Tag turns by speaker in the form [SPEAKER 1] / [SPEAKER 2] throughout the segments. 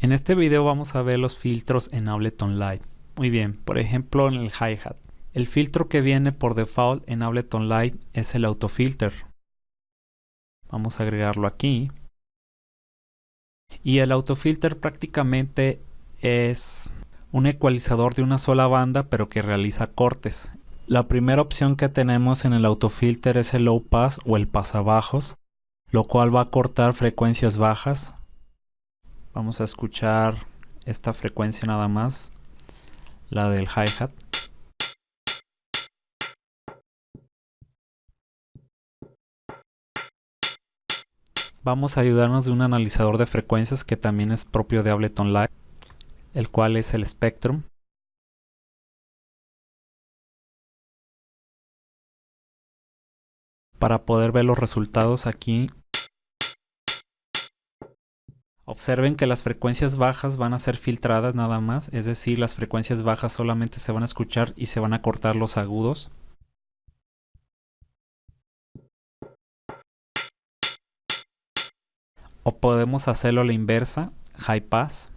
[SPEAKER 1] En este video vamos a ver los filtros en Ableton Live. Muy bien, por ejemplo en el hi-hat. El filtro que viene por default en Ableton Live es el autofilter. Vamos a agregarlo aquí. Y el autofilter prácticamente es un ecualizador de una sola banda pero que realiza cortes. La primera opción que tenemos en el autofilter es el low pass o el pasabajos, lo cual va a cortar frecuencias bajas Vamos a escuchar esta frecuencia nada más, la del hi-hat. Vamos a ayudarnos de un analizador de frecuencias que también es propio de Ableton Live, el cual es el Spectrum. Para poder ver los resultados aquí Observen que las frecuencias bajas van a ser filtradas nada más, es decir, las frecuencias bajas solamente se van a escuchar y se van a cortar los agudos. O podemos hacerlo a la inversa, high pass.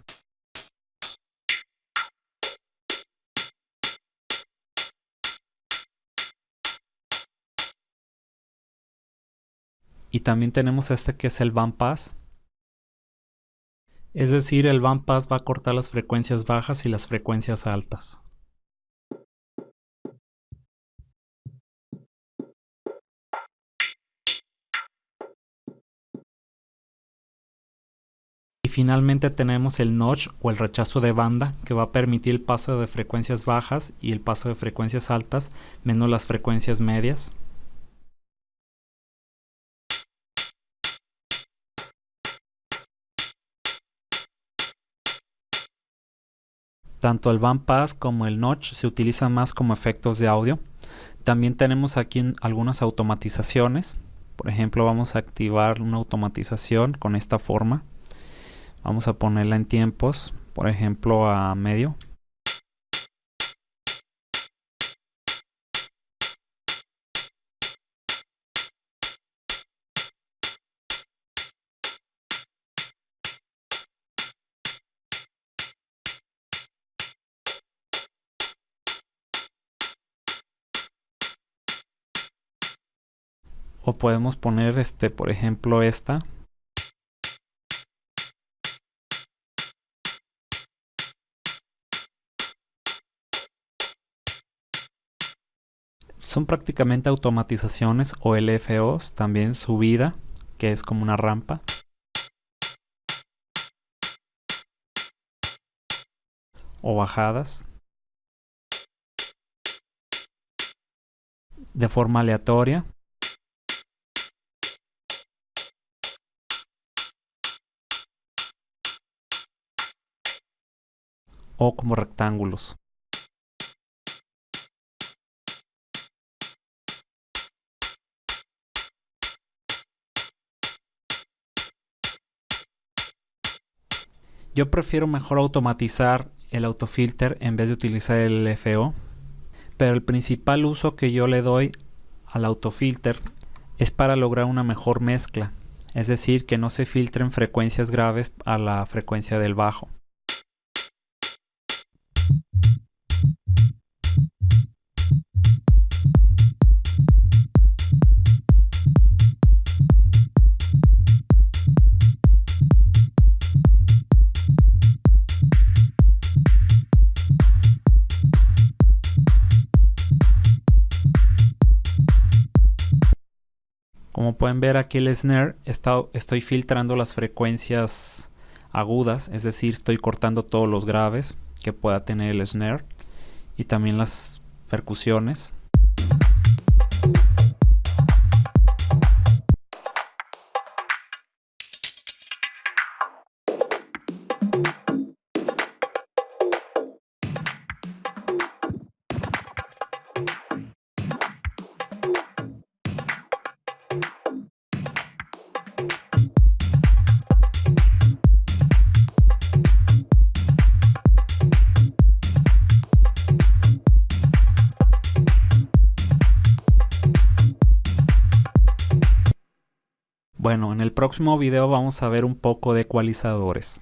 [SPEAKER 1] Y también tenemos este que es el band pass. Es decir, el bandpass va a cortar las frecuencias bajas y las frecuencias altas. Y finalmente tenemos el notch o el rechazo de banda que va a permitir el paso de frecuencias bajas y el paso de frecuencias altas menos las frecuencias medias. Tanto el bandpass como el notch se utilizan más como efectos de audio. También tenemos aquí algunas automatizaciones. Por ejemplo, vamos a activar una automatización con esta forma. Vamos a ponerla en tiempos, por ejemplo a medio. O podemos poner este por ejemplo esta. Son prácticamente automatizaciones o LFOs también subida que es como una rampa. O bajadas. De forma aleatoria o como rectángulos. Yo prefiero mejor automatizar el autofilter en vez de utilizar el LFO, pero el principal uso que yo le doy al autofilter es para lograr una mejor mezcla, es decir, que no se filtren frecuencias graves a la frecuencia del bajo. Como pueden ver aquí el snare, estoy filtrando las frecuencias agudas, es decir, estoy cortando todos los graves que pueda tener el snare y también las percusiones. Bueno, en el próximo video vamos a ver un poco de ecualizadores.